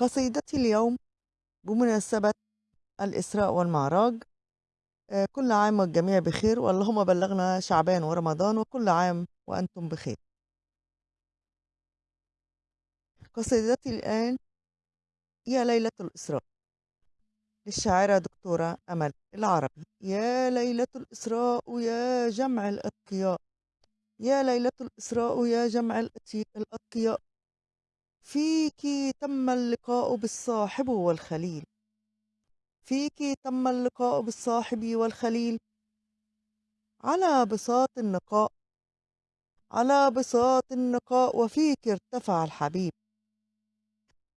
قصيدتي اليوم بمناسبة الإسراء والمعراج. آه، كل عام والجميع بخير واللهم بلغنا شعبان ورمضان وكل عام وأنتم بخير. قصيدتي الآن يا ليلة الإسراء للشاعرة دكتورة أمل العربي يا ليلة الإسراء يا جمع الأتقياء. يا ليلة الإسراء يا جمع الأتقياء. فيك تم اللقاء بالصاحب والخليل. فيك تم اللقاء بالصاحب والخليل. على بساط النقاء. على بساط النقاء وفيك ارتفع الحبيب.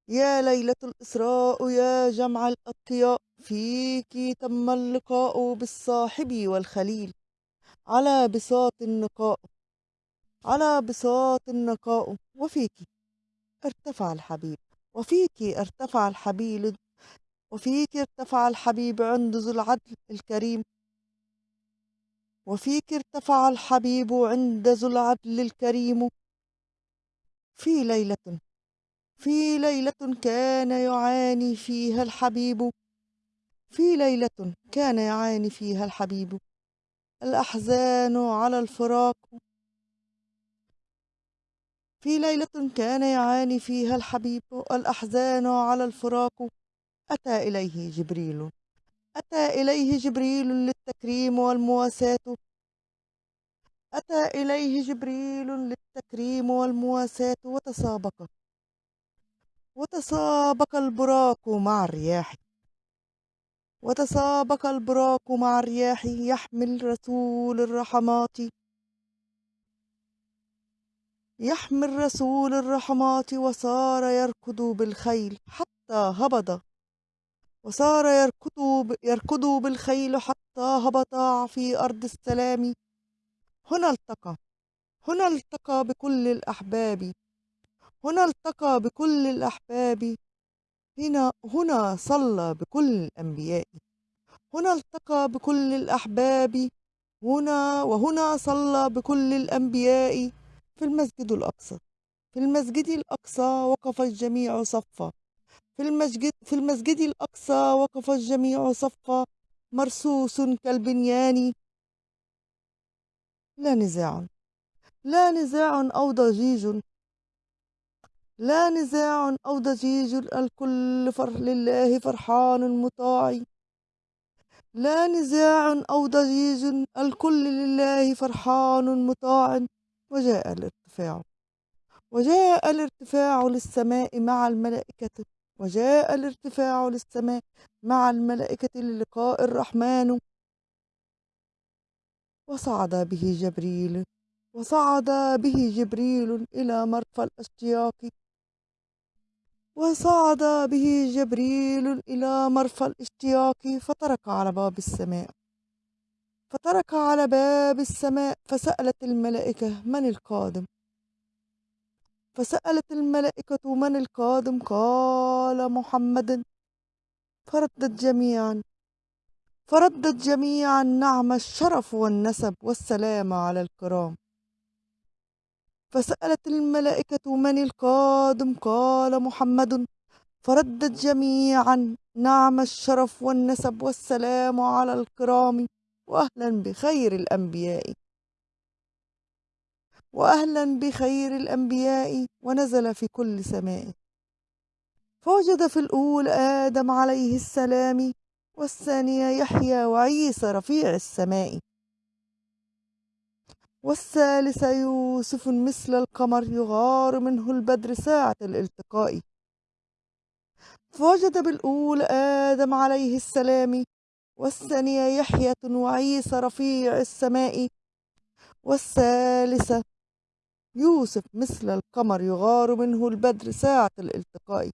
يا ليلة الإسراء يا جمع الأتقياء فيك تم اللقاء بالصاحب والخليل. على بساط النقاء. على بساط النقاء. وفيك. ارتفع الحبيب وفيك ارتفع الحبيب وفيك ارتفع الحبيب عند ذو العدل الكريم. وفيك ارتفع الحبيب عند ذو العدل الكريم. في ليلة في ليلة كان يعاني فيها الحبيب. في ليلة كان يعاني فيها الحبيب. الأحزان على الفراق. في ليلة كان يعاني فيها الحبيب الأحزان على الفراق. أتى إليه جبريل. أتى إليه جبريل للتكريم والمواساة. أتى إليه جبريل للتكريم والمواساة. وتسابق. وتسابق البراق مع الرياح. وتسابق البراق مع الرياح. يحمل رسول الرحمات. يحمل رسول الرحمات وصار يركض بالخيل حتى هبط. وصار يركض يركض بالخيل حتى هبط في أرض السلام. هنا التقى. هنا التقى بكل الأحباب. هنا التقى بكل الأحباب. هنا هنا صلى بكل الأنبياء. هنا التقى بكل الأحباب. هنا وهنا صلى بكل الأنبياء. في المسجد الأقصى. في المسجد الأقصى وقف الجميع صفا. في المسجد في المسجد الأقصى وقف الجميع صفا. مرصوص كالبنيان. لا نزاع. لا نزاع أو ضجيج. لا نزاع أو ضجيج. الكل فرح لله فرحان مطاع. لا نزاع أو ضجيج. الكل لله فرحان مطاع. وجاء الارتفاع. وجاء الارتفاع للسماء مع الملائكة. وجاء الارتفاع للسماء مع الملائكة للقاء الرحمن. وصعد به جبريل. وصعد به جبريل إلى مرفى الأشتياق. وصعد به جبريل إلى مرفى الأشتياق. فترك على باب السماء. فترك على باب السماء فسألت الملائكة من القادم؟ فسألت الملائكة من القادم؟ قال محمد. فردت جميعا فردت جميعا نعم الشرف والنسب والسلام على الكرام. فسألت الملائكة من القادم؟ قال محمد. فردت جميعا نعم الشرف والنسب والسلام على الكرام. وأهلا بخير الأنبياء. وأهلا بخير الأنبياء ونزل في كل سماء. فوجد في الأولى آدم عليه السلام والثانية يحيى وعيسى رفيع السماء. والثالث يوسف مثل القمر يغار منه البدر ساعة الالتقاء. فوجد بالأولى آدم عليه السلام والثانية يحيى وعيسى رفيع السماء والثالثة يوسف مثل القمر يغار منه البدر ساعة الالتقاء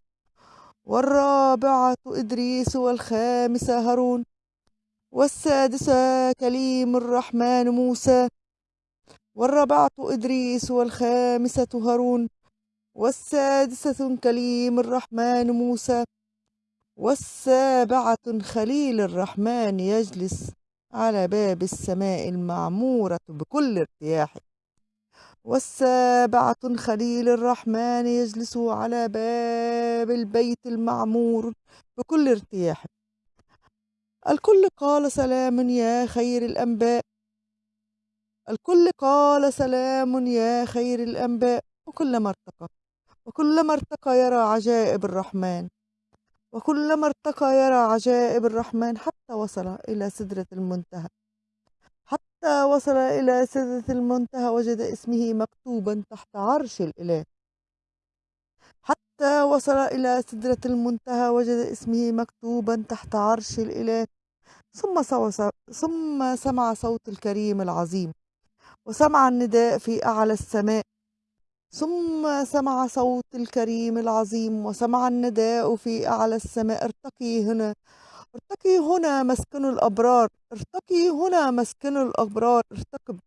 والرابعة إدريس والخامسة هارون والسادسة كليم الرحمن موسى والرابعة إدريس والخامسة هارون والسادسة كليم الرحمن موسى والسابعة خليل الرحمن يجلس على باب السماء المعمورة بكل ارتياح. والسابعة خليل الرحمن يجلس على باب البيت المعمور بكل ارتياح. الكل قال سلام يا خير الأنباء. الكل قال سلام يا خير الأنباء. وكلما ارتقى وكلما ارتقى يرى عجائب الرحمن. وكلما ارتقى يرى عجائب الرحمن حتى وصل إلى سدرة المنتهى. حتى وصل إلى سدرة المنتهى وجد اسمه مكتوبا تحت عرش الإله. حتى وصل إلى سدرة المنتهى وجد اسمه مكتوبا تحت عرش الإله. ثم, ثم سمع صوت الكريم العظيم. وسمع النداء في أعلى السماء. ثم سمع صوت الكريم العظيم وسمع النداء في أعلى السماء ارتقي هنا ارتقي هنا مسكن الأبرار ارتقي هنا مسكن الأبرار ارتقب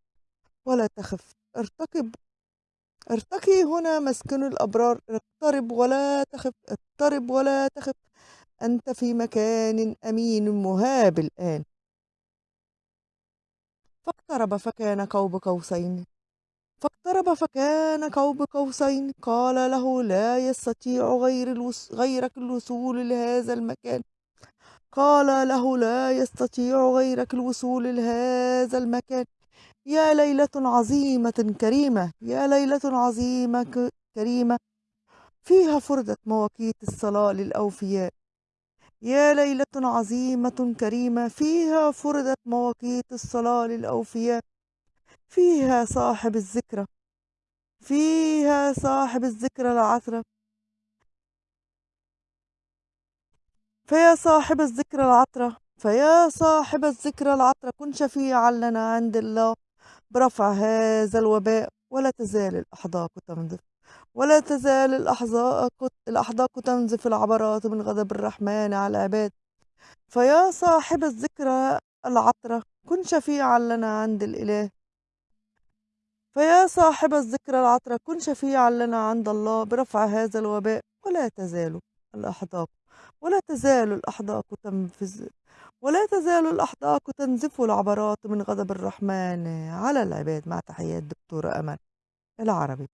ولا تخف ارتقب ارتقي هنا مسكن الأبرار اقترب ولا تخف اقترب ولا تخف أنت في مكان أمين مهاب الآن. فاقترب فكان قوب قوسين فاقترب فكان قوب قوسين. قال له لا يستطيع غير الوس... غيرك الوصول لهذا المكان. قال له لا يستطيع غيرك الوصول لهذا المكان. يا ليلة عظيمة كريمة يا ليلة عظيمة كريمة. فيها فرضت مواقيت الصلاة للأوفياء. يا ليلة عظيمة كريمة فيها فرضت مواقيت الصلاة للأوفياء. فيها صاحب الذكرى فيها صاحب الذكرى العطرة. فيا صاحب الذكرى العطرة فيا صاحب الذكرى العطرة كن شفيعا لنا عند الله. برفع هذا الوباء ولا تزال الأحداق تنزف. ولا تزال الأحداق الأحداق تنزف العبرات من غضب الرحمن على العباد. فيا صاحب الذكرى العطرة كن شفيعا لنا عند الإله. فيا صاحب الذكرى العطرة كن شفيعا لنا عند الله برفع هذا الوباء ولا تزال الأحداق ولا تزال الأحداق تنفذ ولا تزال الأحداق تنزف العبرات من غضب الرحمن على العباد مع تحيات دكتورة أمل العربي.